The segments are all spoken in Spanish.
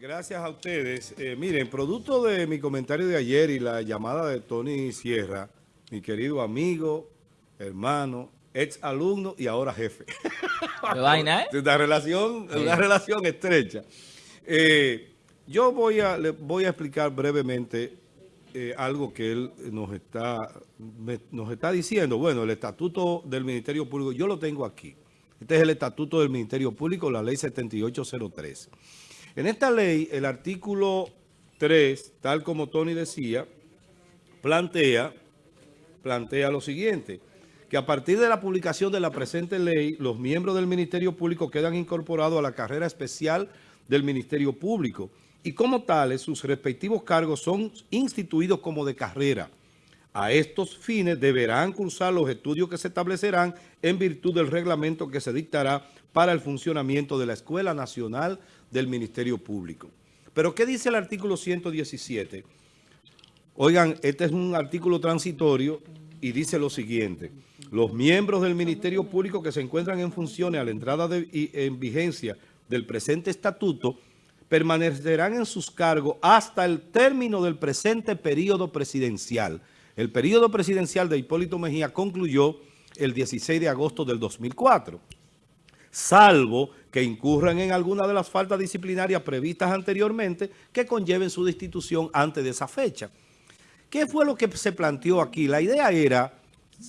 gracias a ustedes. Eh, miren, producto de mi comentario de ayer y la llamada de Tony Sierra, mi querido amigo, hermano, ex alumno y ahora jefe. ¿Qué vaina, eh? Una relación, una relación estrecha. Eh, yo voy a, le voy a explicar brevemente eh, algo que él nos está, nos está diciendo. Bueno, el estatuto del Ministerio Público, yo lo tengo aquí. Este es el estatuto del Ministerio Público, la ley 7803. En esta ley, el artículo 3, tal como Tony decía, plantea, plantea lo siguiente, que a partir de la publicación de la presente ley, los miembros del Ministerio Público quedan incorporados a la carrera especial del Ministerio Público y como tales sus respectivos cargos son instituidos como de carrera. A estos fines deberán cursar los estudios que se establecerán en virtud del reglamento que se dictará para el funcionamiento de la Escuela Nacional del Ministerio Público. Pero ¿qué dice el artículo 117? Oigan, este es un artículo transitorio y dice lo siguiente. Los miembros del Ministerio Público que se encuentran en funciones a la entrada de, y en vigencia del presente estatuto permanecerán en sus cargos hasta el término del presente periodo presidencial, el periodo presidencial de Hipólito Mejía concluyó el 16 de agosto del 2004, salvo que incurran en alguna de las faltas disciplinarias previstas anteriormente que conlleven su destitución antes de esa fecha. ¿Qué fue lo que se planteó aquí? La idea era,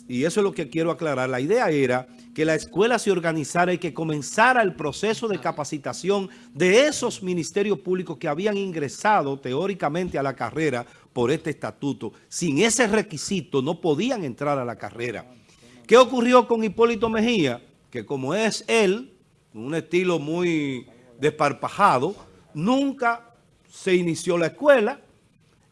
y eso es lo que quiero aclarar, la idea era que la escuela se organizara y que comenzara el proceso de capacitación de esos ministerios públicos que habían ingresado teóricamente a la carrera por este estatuto. Sin ese requisito no podían entrar a la carrera. ¿Qué ocurrió con Hipólito Mejía? Que como es él, un estilo muy desparpajado, nunca se inició la escuela.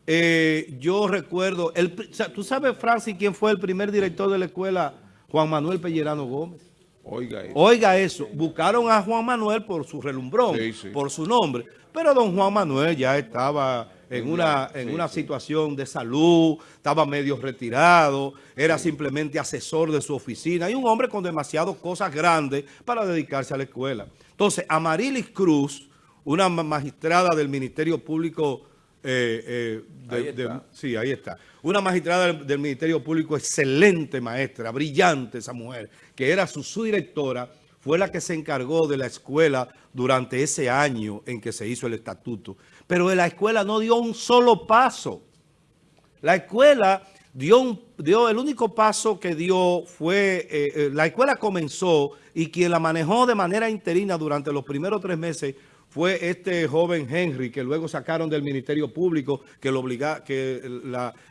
Eh, yo recuerdo, el, ¿tú sabes, Francis, quién fue el primer director de la escuela Juan Manuel Pellerano Gómez. Oiga eso. Oiga eso. Buscaron a Juan Manuel por su relumbrón, por su nombre. Pero don Juan Manuel ya estaba en una, en una situación de salud, estaba medio retirado, era simplemente asesor de su oficina y un hombre con demasiadas cosas grandes para dedicarse a la escuela. Entonces, Amarilis Cruz, una magistrada del Ministerio Público eh, eh, sí, ahí está. Una magistrada del, Ministerio Público, excelente maestra, brillante esa mujer, que era su, su directora, fue la que se encargó de la escuela durante ese año en que se hizo el estatuto. Pero la escuela no dio un solo paso. La escuela dio, el único paso que dio fue, eh, la escuela comenzó y quien la manejó de manera interina durante los primeros tres meses fue este joven Henry, que luego sacaron del Ministerio Público, que, lo obliga, que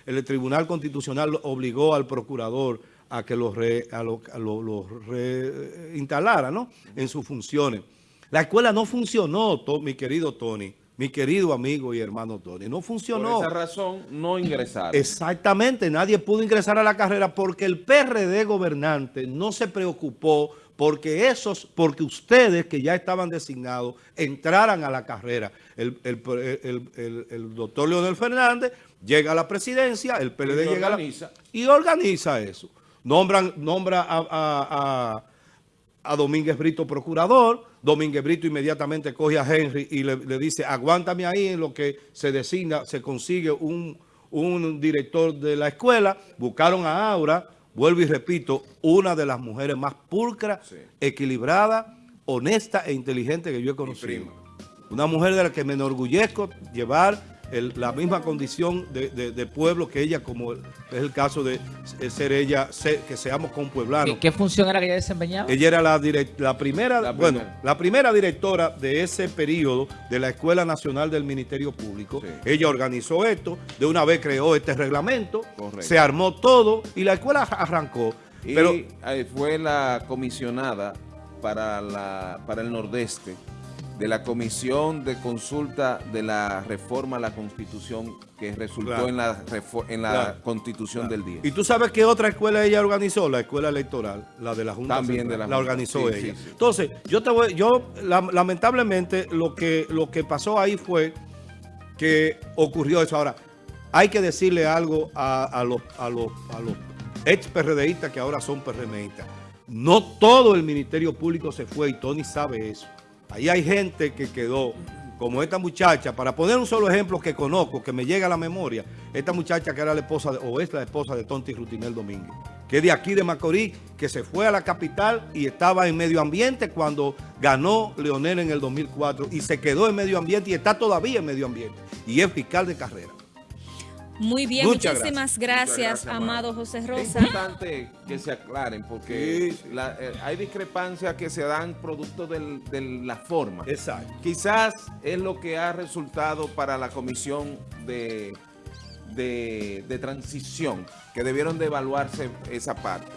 el Tribunal Constitucional obligó al procurador a que lo, reinstalara ¿no? en sus funciones. La escuela no funcionó, mi querido Tony, mi querido amigo y hermano Tony, no funcionó. Por esa razón no ingresaron. Exactamente, nadie pudo ingresar a la carrera porque el PRD gobernante no se preocupó porque esos, porque ustedes que ya estaban designados entraran a la carrera. El, doctor Leonel Fernández llega a la presidencia, el PLD llega organiza. a la, y organiza eso. Nombran, nombra a, a, Domínguez Brito procurador, Domínguez Brito inmediatamente coge a Henry y le, dice, aguántame ahí en lo que se designa, se consigue un, un director de la escuela, buscaron a Aura, vuelvo y repito, una de las mujeres más pulcras, equilibrada, honesta e inteligente que yo he conocido. Una mujer de la que me enorgullezco llevar la misma condición de, pueblo que ella, como es el caso de ser ella, que seamos con pueblanos. ¿Qué función era que ella desempeñaba? Ella era la, la primera, bueno, la primera directora de ese periodo de la Escuela Nacional del Ministerio Público. Ella organizó esto, de una vez creó este reglamento, se armó todo y la escuela arrancó. Y pero, fue la comisionada para, la, para el Nordeste de la Comisión de Consulta de la Reforma a la Constitución que resultó en la, en la Constitución del día. ¿Y tú sabes qué otra escuela ella organizó? La escuela electoral, la de la Junta También de la, la organizó ella. Entonces, yo te voy, yo lamentablemente lo que, lo que pasó ahí fue que ocurrió eso. Ahora, hay que decirle algo a, los, a, los, a los ex PRDistas que ahora son PRMistas. No todo el Ministerio Público se fue y Tony sabe eso. Ahí hay gente que quedó como esta muchacha, para poner un solo ejemplo que conozco, que me llega a la memoria, esta muchacha que era la esposa, o es la esposa de Tonti Rutinel Domínguez, que es de aquí de Macorís, que se fue a la capital y estaba en medio ambiente cuando ganó Leonel en el 2004 y se quedó en medio ambiente y está todavía en medio ambiente y es fiscal de carrera. Muy bien, muchísimas gracias, amado José Rosa. Es importante que se aclaren porque eh, hay discrepancias que se dan producto de la forma. Exacto. Quizás es lo que ha resultado para la comisión de, de transición, que debieron de evaluarse esa parte.